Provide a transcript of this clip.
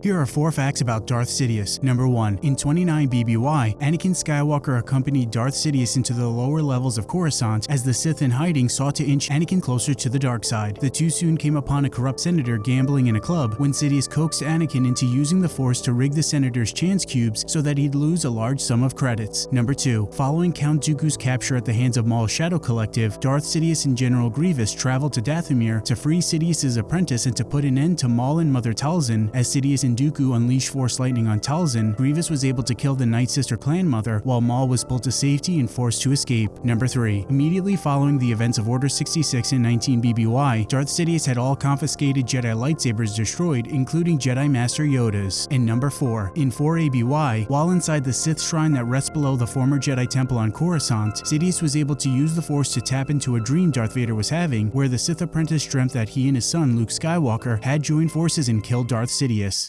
Here are four facts about Darth Sidious. Number 1. In 29 BBY, Anakin Skywalker accompanied Darth Sidious into the lower levels of Coruscant as the Sith in hiding sought to inch Anakin closer to the dark side. The two soon came upon a corrupt senator gambling in a club when Sidious coaxed Anakin into using the Force to rig the senator's chance cubes so that he'd lose a large sum of credits. Number 2. Following Count Dooku's capture at the hands of Maul's Shadow Collective, Darth Sidious and General Grievous traveled to Dathomir to free Sidious's apprentice and to put an end to Maul and Mother Talzin as Sidious and Dooku unleashed Force Lightning on Talzin, Grievous was able to kill the Night Sister clan mother, while Maul was pulled to safety and forced to escape. Number 3. Immediately following the events of Order 66 and 19 BBY, Darth Sidious had all confiscated Jedi lightsabers destroyed, including Jedi Master Yoda's. And number 4. In 4 ABY, while inside the Sith shrine that rests below the former Jedi temple on Coruscant, Sidious was able to use the Force to tap into a dream Darth Vader was having, where the Sith apprentice dreamt that he and his son Luke Skywalker had joined forces and killed Darth Sidious.